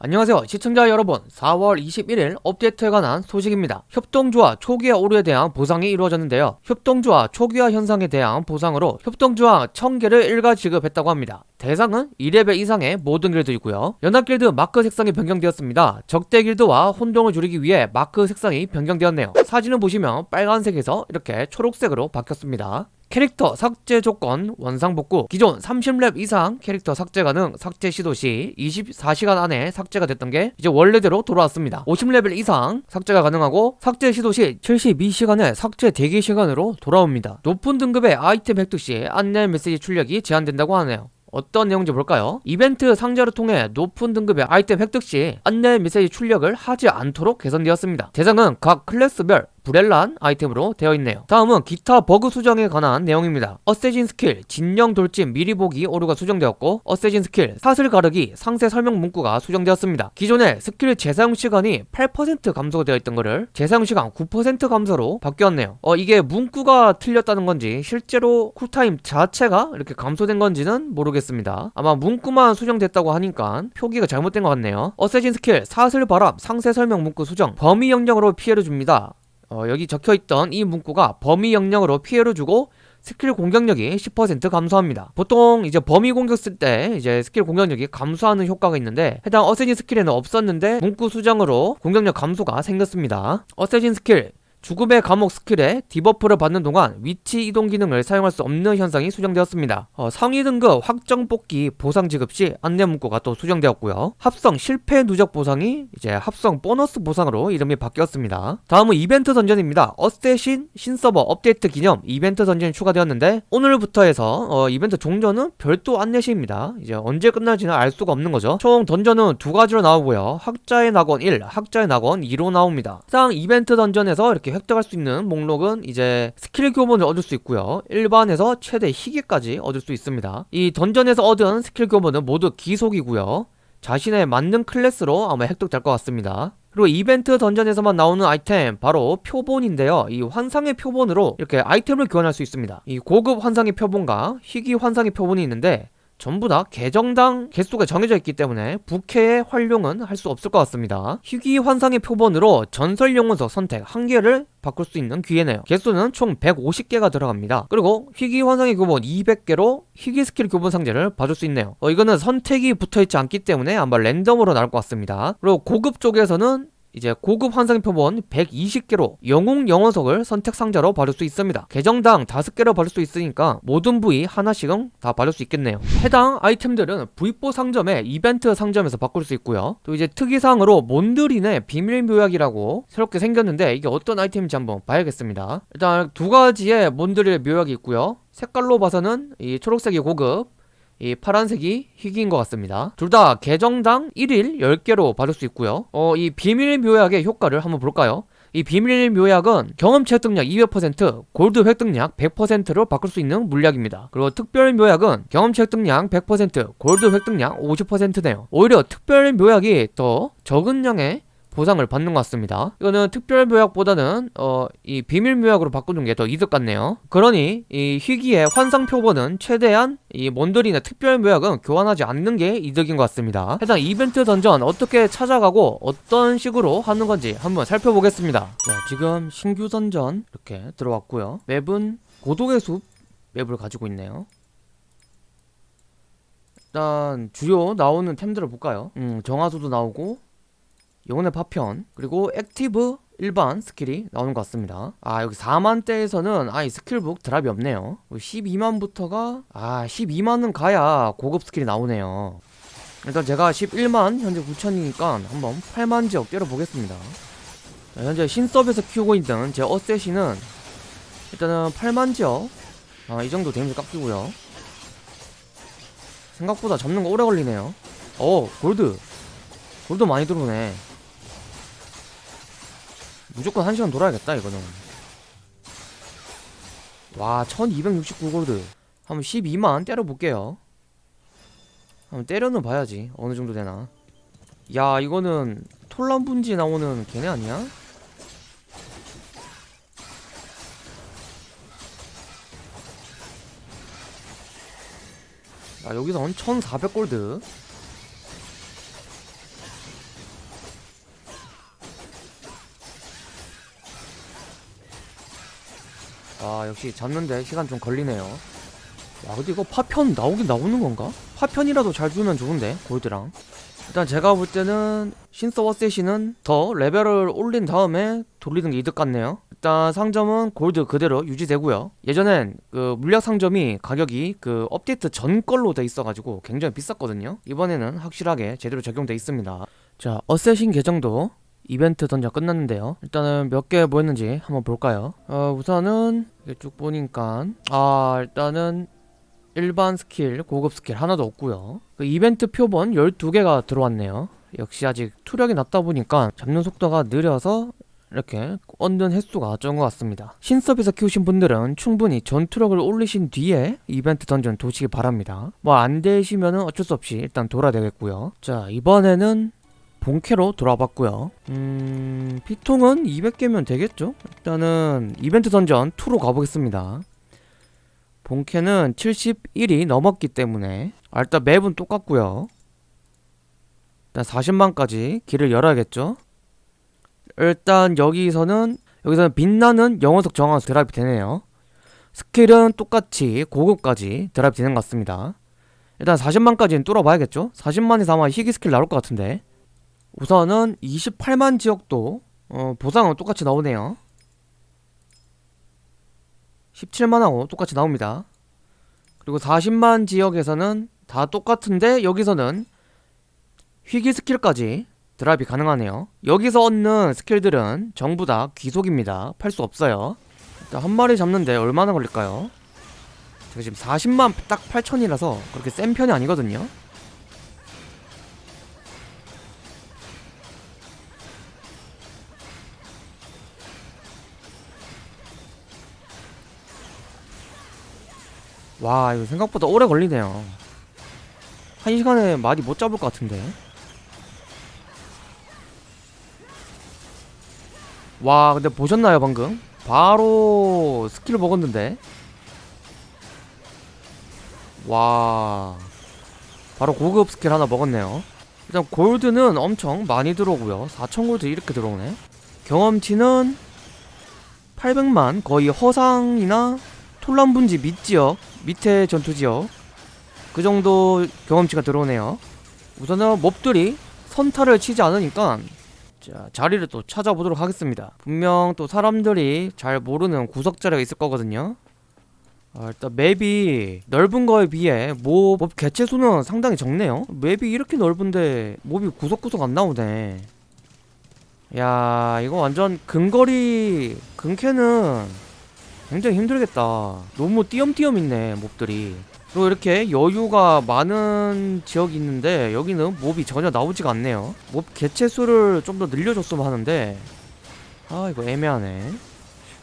안녕하세요. 시청자 여러분 4월 21일 업데이트에 관한 소식입니다. 협동주화 초기화 오류에 대한 보상이 이루어졌는데요. 협동주화 초기화 현상에 대한 보상으로 협동주화 1000개를 일괄 지급했다고 합니다. 대상은 2레벨 이상의 모든 길드이고요. 연합길드 마크 색상이 변경되었습니다. 적대 길드와 혼동을 줄이기 위해 마크 색상이 변경되었네요. 사진을 보시면 빨간색에서 이렇게 초록색으로 바뀌었습니다 캐릭터 삭제 조건 원상복구 기존 30렙 이상 캐릭터 삭제 가능 삭제 시도 시 24시간 안에 삭제가 됐던 게 이제 원래대로 돌아왔습니다 50레벨 이상 삭제가 가능하고 삭제 시도 시 72시간의 삭제 대기 시간으로 돌아옵니다 높은 등급의 아이템 획득 시 안내 메시지 출력이 제한된다고 하네요 어떤 내용인지 볼까요? 이벤트 상자를 통해 높은 등급의 아이템 획득 시 안내 메시지 출력을 하지 않도록 개선되었습니다. 대상은 각 클래스별 브렐란 아이템으로 되어 있네요. 다음은 기타 버그 수정에 관한 내용입니다. assassin 스킬, 진영 돌진 미리 보기 오류가 수정되었고 assassin 스킬, 사슬 가르기 상세 설명 문구가 수정되었습니다. 기존에 스킬 재사용 시간이 8% 감소가 되어 있던 것을 재사용 시간 9% 감소로 바뀌었네요. 어 이게 문구가 틀렸다는 건지 실제로 쿨타임 자체가 이렇게 감소된 건지는 모르겠습니다. 아마 문구만 수정됐다고 하니까 표기가 잘못된 것 같네요. assassin 스킬, 사슬 바람 상세 설명 문구 수정, 범위 영역으로 피해를 줍니다. 어, 여기 적혀있던 이 문구가 범위 영역으로 피해를 주고 스킬 공격력이 10% 감소합니다. 보통 이제 범위 공격 쓸 때 이제 스킬 공격력이 감소하는 효과가 있는데 해당 assassin 스킬에는 없었는데 문구 수정으로 공격력 감소가 생겼습니다. assassin 스킬 죽음의 감옥 스킬에 debuff를 받는 동안 위치 이동 기능을 사용할 수 없는 현상이 수정되었습니다. 어, 상위 등급 확정 뽑기 보상 지급 시 안내 문구가 또 수정되었고요. 합성 실패 누적 보상이 이제 합성 보너스 보상으로 이름이 바뀌었습니다. 다음은 이벤트 던전입니다. assassin 신서버 업데이트 기념 이벤트 던전이 추가되었는데 오늘부터 해서 어, 이벤트 종전은 별도 안내 시입니다. 이제 언제 끝날지는 알 수가 없는 거죠. 총 던전은 두 가지로 나오고요. 학자의 낙원 1, 학자의 낙원 2로 나옵니다. 해당 이벤트 던전에서 이렇게 획득할 수 있는 목록은 이제 스킬 교본을 얻을 수 있고요. 일반에서 최대 희귀까지 얻을 수 있습니다. 이 던전에서 얻은 스킬 교본은 모두 귀속이고요. 자신의 맞는 클래스로 아마 획득될 것 같습니다. 그리고 이벤트 던전에서만 나오는 아이템 바로 표본인데요 이 환상의 표본으로 이렇게 아이템을 교환할 수 있습니다 이 고급 환상의 표본과 희귀 환상의 표본이 있는데 전부 다 계정당 개수가 정해져 있기 때문에 부캐의 활용은 할 수 없을 것 같습니다. 희귀 환상의 표본으로 전설 영혼석 선택 한 개를 바꿀 수 있는 기회네요. 개수는 총 150개가 들어갑니다. 그리고 희귀 환상의 표본 200개로 희귀 스킬 교본 상자를 받을 수 있네요. 어, 이거는 선택이 붙어있지 않기 때문에 아마 랜덤으로 나올 것 같습니다. 그리고 고급 쪽에서는 이제 고급 환상 표본 120개로 영웅 영혼석을 선택 상자로 받을 수 있습니다. 계정당 5개로 받을 수 있으니까 모든 부위 하나씩은 다 받을 수 있겠네요. 해당 아이템들은 V4 상점에 이벤트 상점에서 바꿀 수 있고요. 또 이제 특이사항으로 몬드린의 비밀 묘약이라고 새롭게 생겼는데 이게 어떤 아이템인지 한번 봐야겠습니다. 일단 두 가지의 몬드릴 묘약이 있고요. 색깔로 봐서는 이 초록색이 고급 이 파란색이 희귀인 것 같습니다 둘 다 계정당 1일 10개로 받을 수 있고요 어, 이 비밀 묘약의 효과를 한번 볼까요? 이 비밀 묘약은 경험치 획득량 200%, 골드 획득량 100%로 바꿀 수 있는 물약입니다. 그리고 특별 묘약은 경험치 획득량 100%, 골드 획득량 50%네요. 오히려 특별 묘약이 더 적은 양의 보상을 받는 것 같습니다. 이거는 특별 묘약보다는 어, 이 비밀 묘약으로 바꾸는 게 더 이득 같네요. 그러니 이 희귀의 환상 표본은 최대한 이 몬드리나 특별 묘약은 교환하지 않는 게 이득인 것 같습니다. 해당 이벤트 던전 어떻게 찾아가고 어떤 식으로 하는 건지 한번 살펴보겠습니다. 자 지금 신규 던전 이렇게 들어왔고요. 맵은 고독의 숲 맵을 가지고 있네요. 일단 주요 나오는 템들을 볼까요? 음 정화수도 나오고 영혼의 파편 그리고 active 일반 skill이 나오는 것 같습니다. 아 여기 4만대에서는 아예 skill book drop이 없네요. 12만부터가 아 12만은 가야 고급 skill이 나오네요. 일단 제가 11만 현재 9천이니까 한번 8만 지역 때려보겠습니다. 자, 현재 신섭에서 키우고 있는 제 assassin은 일단은 8만 지역 아, 이 정도 데미지 깎이고요. 생각보다 잡는 거 오래 걸리네요. 어 골드. 골드 많이 들어오네 무조건 1시간 돌아야겠다 이거는. 와 1269골드. 한번 12만 때려볼게요. 한번 때려는 봐야지 어느정도 되나. 야 이거는 톨란분지 나오는 걔네 아니야? 자 여기선 1400골드 아 역시 잡는데 시간 좀 걸리네요. 야 근데 이거 파편 나오긴 나오는 건가? 파편이라도 잘 주면 좋은데 골드랑. 일단 제가 볼 때는 신서워 세시는 더 레벨을 올린 다음에 돌리는 게 이득 같네요. 일단 상점은 골드 그대로 유지되고요. 예전엔 그 물약 상점이 가격이 그 업데이트 전 걸로 돼 있어가지고 굉장히 비쌌거든요. 이번에는 확실하게 제대로 적용돼 있습니다. 자 assassin 계정도 이벤트 던져 끝났는데요. 일단은 몇개 모였는지 한번 볼까요? 어 우선은 이렇게 쭉 보니까 아 일단은 일반 스킬, 고급 스킬 하나도 없고요. 그 이벤트 표본 12개가 들어왔네요. 역시 아직 투력이 낮다 보니까 잡는 속도가 느려서 이렇게 얻는 횟수가 적은 것 같습니다. 신섭에서 키우신 분들은 충분히 전투력을 올리신 뒤에 이벤트 던전 도시기 바랍니다. 뭐 안 되시면은 어쩔 수 없이 일단 돌아야 되겠고요. 자 이번에는 본캐로 돌아봤고요. 음... 피통은 200개면 되겠죠? 일단은 이벤트 던전 2로 가보겠습니다. 본캐는 71이 넘었기 때문에 아, 일단 맵은 똑같고요. 일단 40만까지 길을 열어야겠죠? 일단 여기서는 여기서는 빛나는 영혼석 정화 드랍이 되네요. 스킬은 똑같이 고급까지 드랍이 되는 것 같습니다. 일단 40만까지는 뚫어봐야겠죠? 40만에서 아마 희귀 스킬 나올 것 같은데 우선은 28만 지역도 어, 보상은 똑같이 나오네요. 17만하고 똑같이 나옵니다. 그리고 40만 지역에서는 다 똑같은데 여기서는 희귀 skill까지 drop이 가능하네요. 여기서 얻는 skill들은 전부 다 귀속입니다. 팔 수 없어요. 일단 한 마리 잡는데 얼마나 걸릴까요? 제가 지금 40만 딱 8천이라서 그렇게 센 편이 아니거든요 와 이거 생각보다 오래 걸리네요. 한 시간에 많이 못 잡을 것 같은데. 와 근데 보셨나요 방금? 바로 skill을 먹었는데. 와 바로 고급 스킬 하나 먹었네요. 일단 골드는 엄청 많이 들어오고요. 4000골드 이렇게 들어오네. 경험치는 800만 거의 허상이나 톨란분지 밑지역 밑에 전투지역. 그 정도 경험치가 들어오네요. 우선은 mob들이 선타를 치지 않으니까 자 자리를 또 찾아보도록 하겠습니다. 분명 또 사람들이 잘 모르는 구석자리가 있을 거거든요. 아, 일단 맵이 넓은 거에 비해 몹, 몹 개체 수는 상당히 적네요. 맵이 이렇게 넓은데 몹이 구석구석 안 나오네. 야 이거 완전 근거리 근캐는 굉장히 힘들겠다. 너무 띄엄띄엄 있네 몹들이. 그리고 이렇게 여유가 많은 지역이 있는데 여기는 몹이 전혀 나오지가 않네요. 몹 개체 수를 좀 더 늘려줬으면 하는데. 아 이거 애매하네.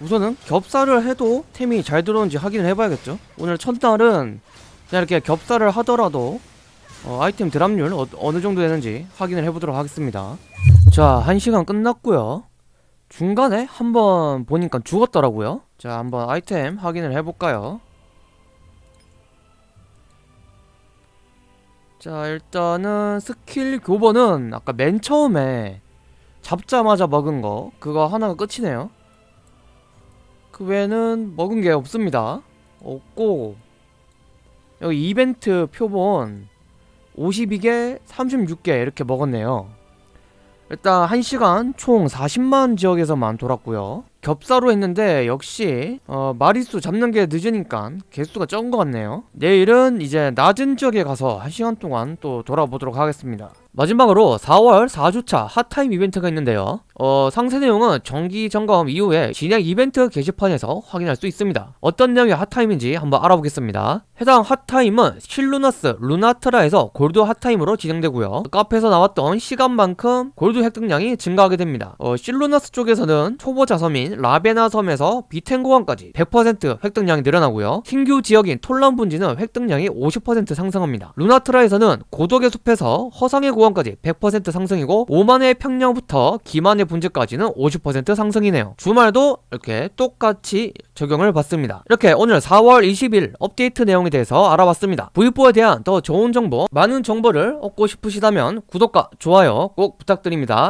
우선은 겹살을 해도 템이 잘 들어오는지 확인을 해봐야겠죠. 오늘 첫날은 그냥 이렇게 겹살을 하더라도 어, 아이템 드랍률 어, 어느 정도 되는지 확인을 해보도록 하겠습니다. 자 1시간 끝났고요. 중간에 한번 보니까 죽었더라고요 자 한번 아이템 확인을 해볼까요? 자 일단은 스킬 교본은 아까 맨 처음에 잡자마자 먹은 거. 그거 하나가 끝이네요. 그 외에는 먹은 게 없습니다. 없고 여기 이벤트 표본 52개 36개 이렇게 먹었네요 일단 1시간 총 40만 지역에서만 돌았고요. 겹사로 했는데 역시 어, 마리수 잡는 게 늦으니까 개수가 적은 것 같네요. 내일은 이제 낮은 지역에 가서 1시간 동안 또 돌아보도록 하겠습니다. 마지막으로 4월 4주차 핫타임 이벤트가 있는데요 어, 상세 내용은 정기 점검 이후에 진행 이벤트 게시판에서 확인할 수 있습니다. 어떤 내용의 핫타임인지 한번 알아보겠습니다. 해당 핫타임은 실루나스 루나트라에서 골드 핫타임으로 진행되고요. 카페에서 나왔던 시간만큼 골드 획득량이 증가하게 됩니다. 어, 실루나스 쪽에서는 초보자 섬인 라베나 섬에서 비텐고항까지 100% 획득량이 늘어나고요. 신규 지역인 톨란 분지는 획득량이 50% 상승합니다. 루나트라에서는 고독의 숲에서 허상의 고항까지 100% 상승이고 오만의 평양부터 기만의 분지까지는 50% 상승이네요. 주말도 이렇게 똑같이 적용을 받습니다. 이렇게 오늘 4월 20일 업데이트 내용에 대해서 알아봤습니다. V4에 대한 더 좋은 정보, 많은 정보를 얻고 싶으시다면 구독과 좋아요 꼭 부탁드립니다.